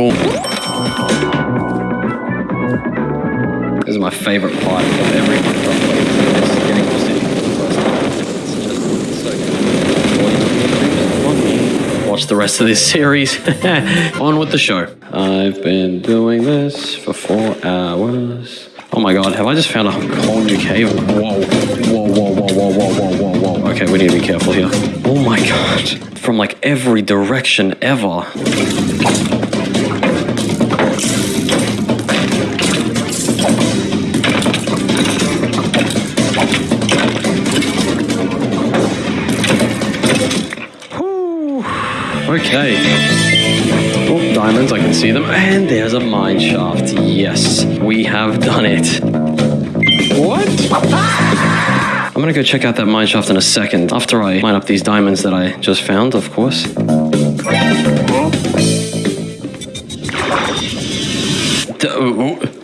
Boom. This is my favorite part of every. Watch the rest of this series. On with the show. I've been doing this for four hours. Oh my god, have I just found a whole new cave? Whoa, whoa, whoa, whoa, whoa, whoa, whoa, whoa, whoa. Okay, we need to be careful here. Oh my god. From like every direction ever. Okay. Oh, diamonds, I can see them. And there's a mine shaft. Yes, we have done it. What? I'm gonna go check out that mine shaft in a second. After I mine up these diamonds that I just found, of course. Oh. D- oh, oh.